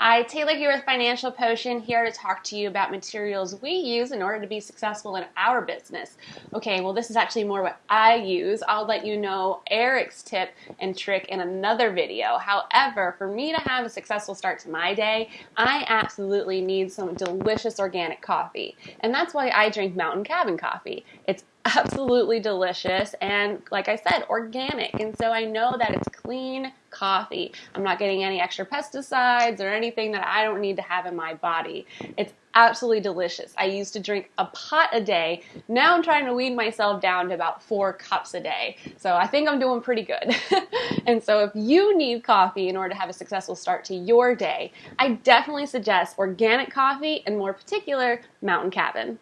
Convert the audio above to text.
Hi, Taylor here with Financial Potion, here to talk to you about materials we use in order to be successful in our business. Okay, well, this is actually more what I use. I'll let you know Eric's tip and trick in another video. However, for me to have a successful start to my day, I absolutely need some delicious organic coffee. And that's why I drink Mountain Cabin coffee. It's absolutely delicious and like I said organic and so I know that it's clean coffee. I'm not getting any extra pesticides or anything that I don't need to have in my body. It's absolutely delicious. I used to drink a pot a day. Now I'm trying to wean myself down to about four cups a day. So I think I'm doing pretty good. And so if you need coffee in order to have a successful start to your day I definitely suggest organic coffee and more particular Mountain Cabin